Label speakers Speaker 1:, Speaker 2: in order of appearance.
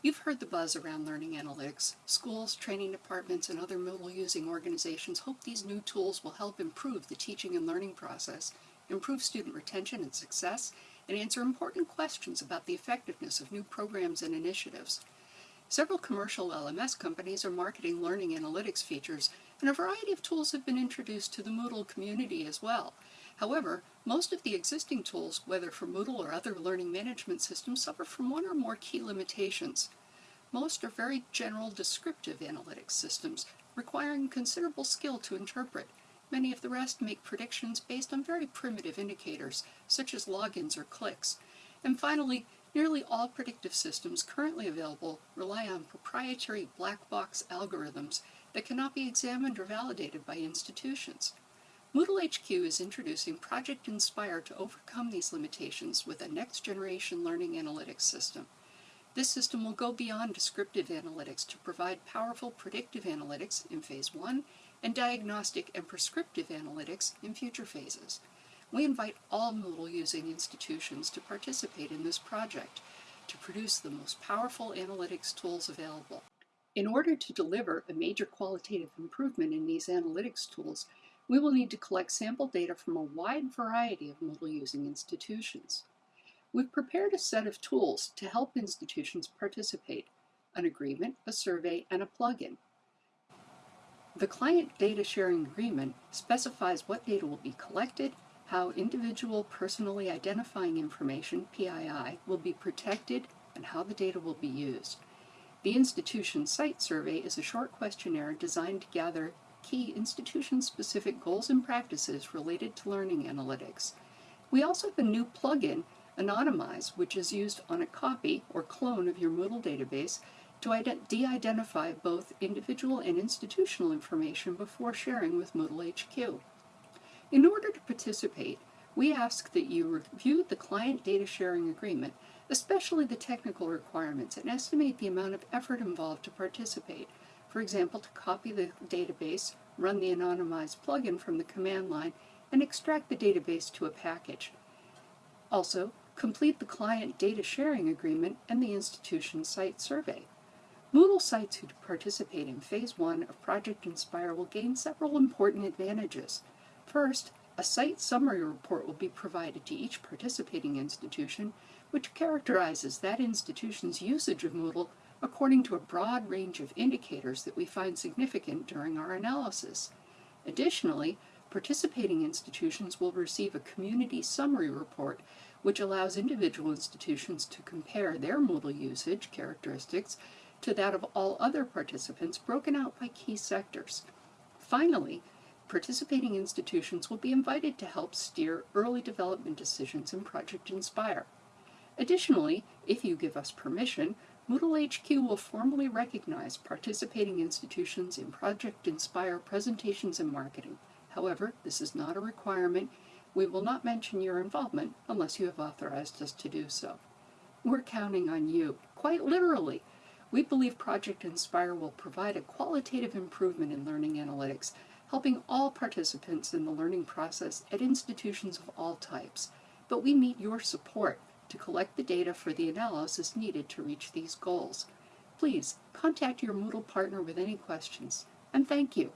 Speaker 1: You've heard the buzz around learning analytics. Schools, training departments, and other Moodle-using organizations hope these new tools will help improve the teaching and learning process, improve student retention and success, and answer important questions about the effectiveness of new programs and initiatives. Several commercial LMS companies are marketing learning analytics features, and a variety of tools have been introduced to the Moodle community as well. However, most of the existing tools, whether for Moodle or other learning management systems, suffer from one or more key limitations. Most are very general descriptive analytics systems, requiring considerable skill to interpret. Many of the rest make predictions based on very primitive indicators, such as logins or clicks. And finally, nearly all predictive systems currently available rely on proprietary black box algorithms that cannot be examined or validated by institutions. Moodle HQ is introducing Project Inspire to overcome these limitations with a next-generation learning analytics system. This system will go beyond descriptive analytics to provide powerful predictive analytics in Phase 1 and diagnostic and prescriptive analytics in future phases. We invite all Moodle-using institutions to participate in this project to produce the most powerful analytics tools available. In order to deliver a major qualitative improvement in these analytics tools, we will need to collect sample data from a wide variety of Moodle-using institutions. We've prepared a set of tools to help institutions participate, an agreement, a survey, and a plugin. The Client Data Sharing Agreement specifies what data will be collected, how individual personally identifying information, PII, will be protected, and how the data will be used. The Institution Site Survey is a short questionnaire designed to gather key institution-specific goals and practices related to learning analytics. We also have a new plugin, Anonymize, which is used on a copy or clone of your Moodle database to de-identify both individual and institutional information before sharing with Moodle HQ. In order to participate, we ask that you review the Client Data Sharing Agreement, especially the technical requirements, and estimate the amount of effort involved to participate, for example, to copy the database, run the anonymized plugin from the command line, and extract the database to a package. Also, complete the client data sharing agreement and the institution site survey. Moodle sites who participate in Phase 1 of Project Inspire will gain several important advantages. First, a site summary report will be provided to each participating institution, which characterizes that institution's usage of Moodle according to a broad range of indicators that we find significant during our analysis. Additionally, participating institutions will receive a community summary report which allows individual institutions to compare their Moodle usage characteristics to that of all other participants broken out by key sectors. Finally, participating institutions will be invited to help steer early development decisions in Project Inspire. Additionally, if you give us permission, Moodle HQ will formally recognize participating institutions in Project Inspire presentations and marketing. However, this is not a requirement. We will not mention your involvement unless you have authorized us to do so. We're counting on you, quite literally. We believe Project Inspire will provide a qualitative improvement in learning analytics, helping all participants in the learning process at institutions of all types. But we need your support to collect the data for the analysis needed to reach these goals. Please contact your Moodle partner with any questions, and thank you.